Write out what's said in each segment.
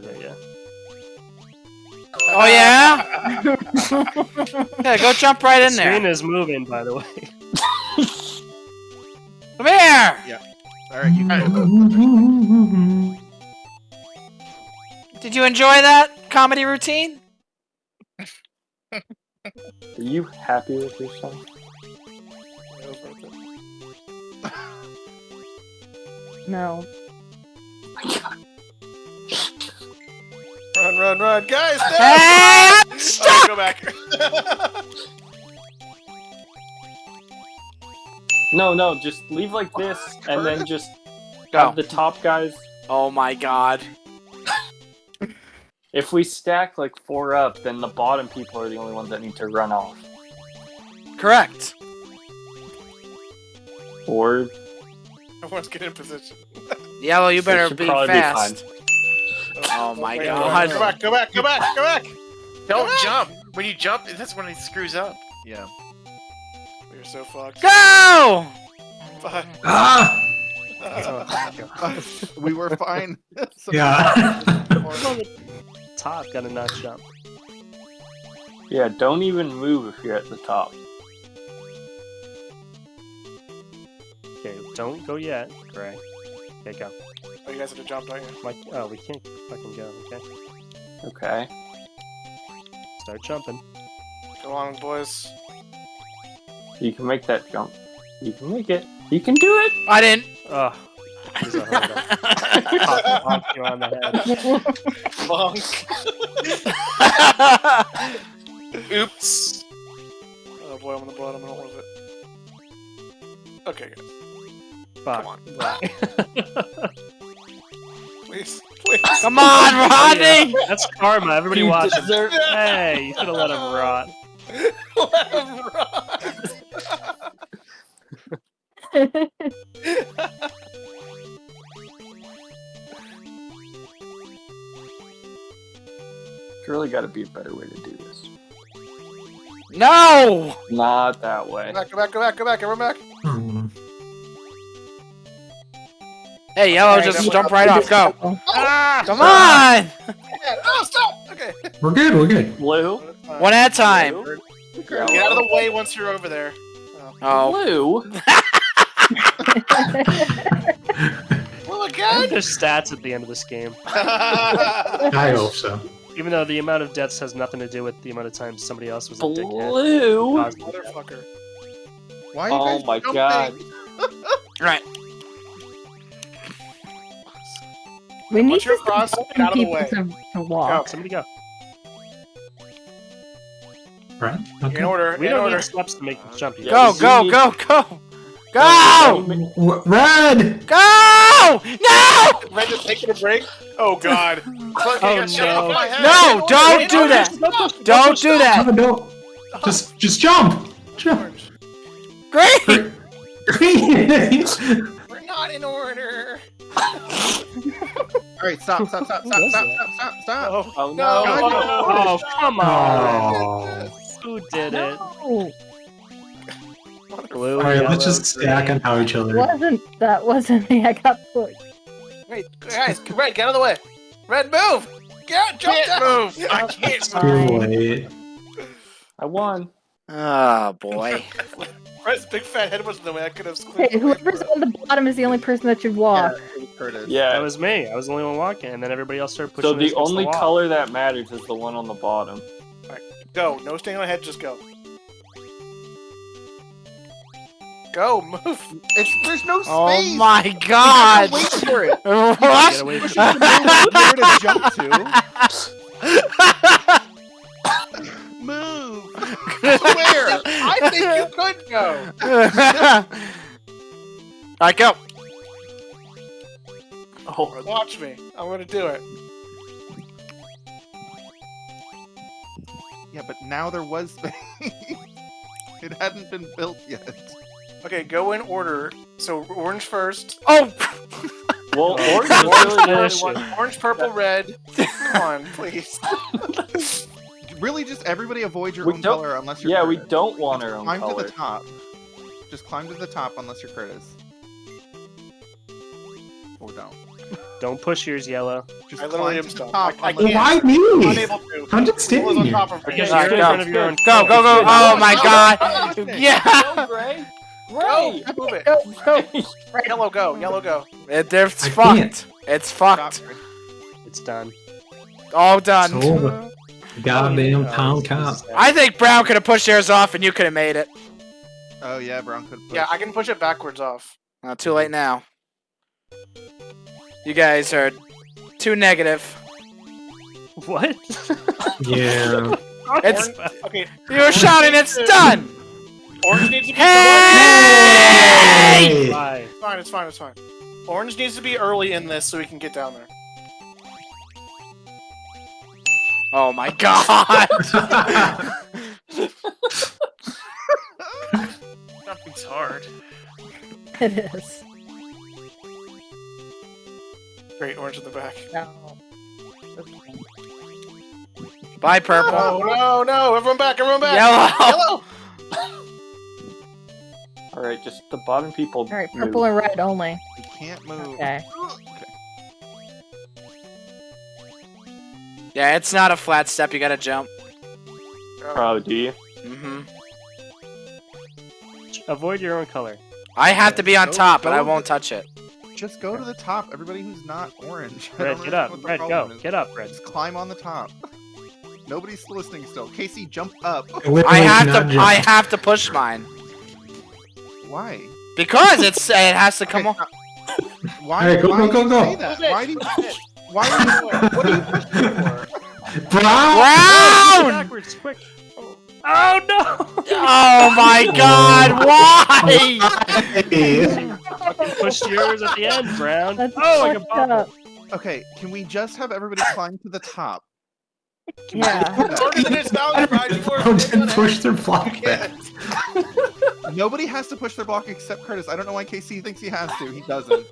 yeah, yeah, yeah. Oh yeah? yeah, go jump right in the screen there. is moving, by the way. Come here! Yeah. Alright, you guys. Did you enjoy that comedy routine? Are you happy with yourself? No. Run, run, run. Guys, no! Hey! Oh, Stop! go back. No, no, just leave like this, and then just Go. have the top guys. Oh my god. If we stack like four up, then the bottom people are the only ones that need to run off. Correct. Or Everyone's getting in position. Yellow, you better be probably be fast. Oh my Wait, god. Go back, go back, go back, go back. Don't jump. When you jump, that's when he screws up. Yeah. We're so fucked. Go! Bye. Ah! we were fine. So- Yeah. Top gotta not jump. yeah, don't even move if you're at the top. Okay, don't go yet, Gray. Okay, go. You guys have to jump, don't you? Mike, oh, uh, we can't fucking go. Okay, Okay. start jumping. Go on, boys. You can make that jump. You can make it. You can do it. I didn't. Oh, there's a hurdle. Pop, pop you on the head. Bonk. Oops. Oh boy, I'm on the bottom. I don't want it. Okay, guys. Fuck. Come on. Right. Please, please. Come on, Rodney! That's karma. Everybody You watch. deserve- Hey, you should have let him rot. Let him run. Surely got to be a better way to do this. No! Not that way. Go back, go back, go back, go back, everyone back. Hey, Yellow, Alright, just jump right off. Go. Ah, Come on! Oh, stop! Okay. We're good, we're good. Blue. One at a time. Blue. Get out of the way once you're over there. Oh. Blue. Well, I again? think there's stats at the end of this game. I hope so. Even though the amount of deaths has nothing to do with the amount of times somebody else was a dickhead. Blue. Motherfucker. Why are you Oh guys my jumping? god. Right. We need Once you're to across, stop get out of the people way. to, to walk. Somebody go. Right? In order, We in don't order. need steps to make the jump. yet. Go, we go, go, go! Go! W- Red! Go! No! Red just taking a break. Oh god. Oh, no. No, don't do that! Don't do No, that! don't. Just, just jump! Jump! Great! Green! We're not in order. Alright, stop, stop, stop, stop, Who stop, stop, stop, stop. Oh, Oh No. no. Oh, come on. Oh. Who did it? No, Blue, Alright, let's just stack green. on how each other. wasn't that wasn't me? I got pushed. wait, guys, Red, get out of the way. Red, move. Get out, jump Can't down. move. I can't Too move. late. I won. Oh, boy. Red's big fat head was in the way. I could have Okay, whoever's on the bottom is the only person that should walk. Curtis. That Yeah. That was me. I was the only one walking, and then everybody else started pushing. So the only wall. color that matters is the one on the bottom. All right, Go. No staying on head. Just go. Go. Move. It's, there's no oh space! Oh my god! gotta wait for it! Get What? away Push from to where to jump to. Move! Where? I think you could go. Alright, go. Oh, Watch me. I'm gonna do it. Yeah, but now there was space. it hadn't been built yet. Okay, go in order. So orange first. Oh! well, Oh, orange is really the only finish one. it. Orange, purple, red. Come on, please. Really, just everybody avoid your We own don't- color unless you're Yeah, we don't want our own Climb color. to the top. Just climb to the top unless you're Curtis. Or don't. Don't push yours, yellow. Just I literally am stuck. top. I- I unless- can't. Why me? Unable to. I'm just standing here. top of me. Because you're in go. front of your own. Go, go, go! Oh my god! Yeah! Go, Gray. Go! Move it. Go, go. Yellow, go. Yellow, go. It, it's I fucked. can't. It's fucked. It's done. All done. It's over. Goddamn Oh, town cop. I think Brown could have pushed yours off and you could have made it. Oh yeah, Brown could. Push. Yeah, I can push it backwards off. Not too late now. You guys are too negative. What? Yeah. It's Okay. you were shouting. It's done. Orange needs to be. Hey! Bye. It's fine. It's fine. It's fine. Orange needs to be early in this so we can get down there. Oh my god! Nothing's hard. It is. Great, orange in the back. No. Bye, purple. Oh no, no! Everyone back! Everyone back! Yellow. Yellow! All right, just the bottom people. All right, move. purple and red only. You can't move. Okay. Yeah, it's not a flat step. You gotta jump. Oh, do you? hmm Avoid your own color. I have to be on top, but I won't touch it. Just go to the top. Everybody who's not orange. I Red, don't get up. Red, go. is. Get up, Red. Just climb on the top. Nobody's listening still. Casey, jump up. I have to. jump. I have to push mine Why? because it's. It has to come Okay, on. Why? Alright, go, why go, do go, go. Why do you? Why are you? What are you pushing for? Brown! Brown! Backwards, quick. Oh no! Oh my god! Why? Hey. Push yours at the end, Brown. That's oh, I can fucked pop up. Okay, can we just have everybody climb to the top? Yeah. just do that? Orange in its mouth, Brian, you Brown were- didn't push their block back. Nobody has to push their block except Curtis. I don't know why Casey thinks he has to. He doesn't.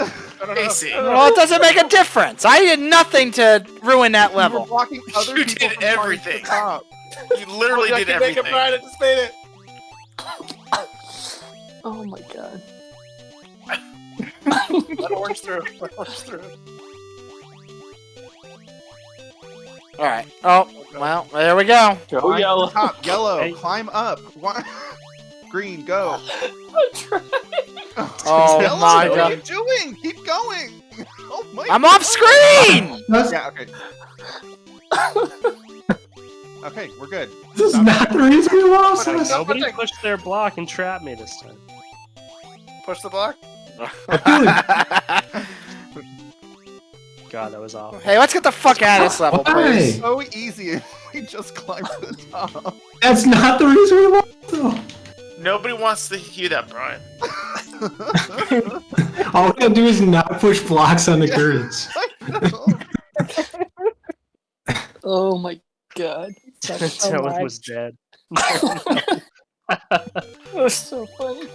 I. Casey, Well, it doesn't make a difference. I did nothing to ruin that level. You were level. blocking other You people did from climbing to the everything. you literally oh, I did can make it, everything. Brian. I just made it. Oh my god. Let orange through. Let orange through. All right. Oh, well, there we go. Go oh, Climb yellow. the top. Yellow. Hey. Climb up. Why? Green. Go. Oh Yellow, my what are you doing? Keep going. Oh my. I'm off screen. Yeah. Okay. Okay, we're good. This is not the reason we lost this. Nobody pushed their block and trapped me this time. Push the block. God, that was awful. hey, let's get the fuck out of this level, please. Why? So easy if we just climb to the top. That's not the reason we lost though. Nobody wants to hear that, Brian. All we gotta do is not push blocks on the curtains. Oh my god. That's so Dylan was dead. That was so funny.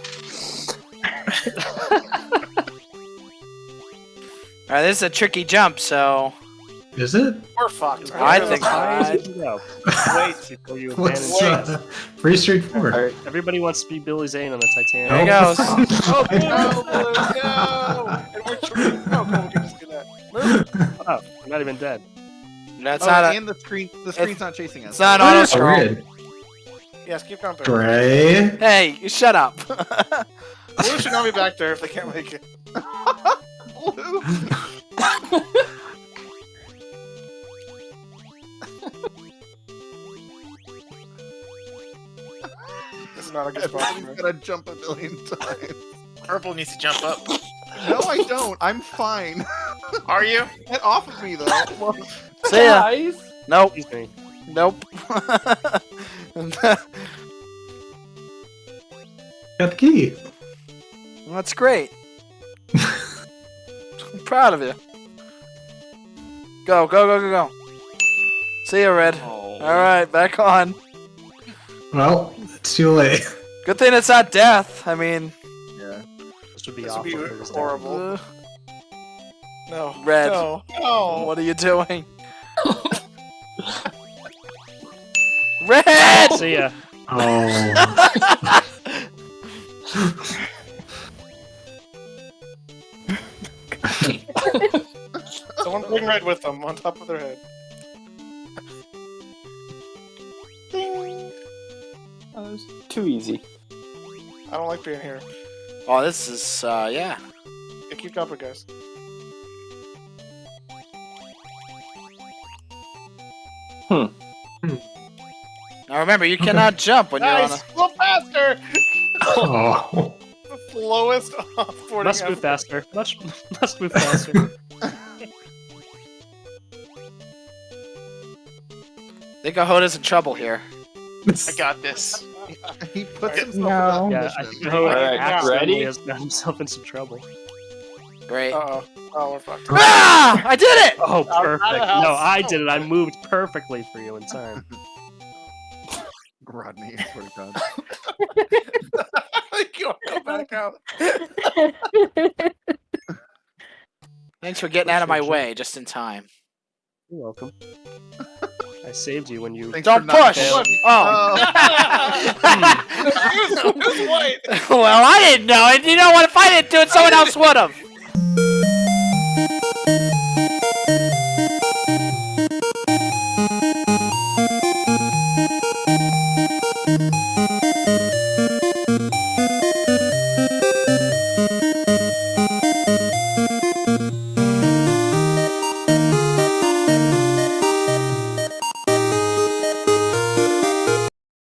All right, this is a tricky jump, so Is it? We're fucked. I think as high as I- you can go. Wait before you What's abandon. uh, pretty straightforward. Alright, Everybody wants to be Billy Zane on the Titanic. There he goes. Oh, no, no! And we're true. Oh, cool. We can just do that. Oh, I'm not even dead. that's oh, not a. and the screen, the screen's not chasing us. It's not auto Oh, scroll. red. Yes, keep going. Gray. Hey, you shut up. Blue should not be back there if they can't make it. Blue. This is not a good spot. for Everybody's me. gonna jump a billion times. Purple needs to jump up. No, I don't. I'm fine. Are you? Get off of me, though. See ya. guys. Nope. Excuse me. Nope. Got the key. That's great. I'm proud of you. Go, go, go, go, go. See you, Red. Oh. Alright, back on. Well, it's too late. Good thing it's not death. I mean, Yeah. This would be This would be if it was dead. horrible. uh, No. Red. No. No. what are you doing? Red! See ya. Oh. Bring red with them on top of their head. That was too easy. I don't like being here. Oh, this is uh, yeah. Yeah, keep jumping, guys. Hmm. Now remember, you cannot jump when you're on Nice! a. Go faster! Oh. The slowest offboarding Must move faster. Must, must move faster. I think Ahoda's in trouble here. I got this. He puts himself No. in yeah, that I position. think Noah Alright, accidentally ready? has got himself in some trouble. Great. Uh-oh. Oh, we're fucked. Ah! I did it! Oh, Out- out of perfect. No, I did it. I moved perfectly for you in time. Rodney, I swear to God. Go go back out. Thanks for getting out of my way just in time. You're welcome. I saved you when you. Thanks Don't push! failing. Oh. oh. Who's- who's white? well, I didn't know it. You know what? If I didn't do it, someone else would have.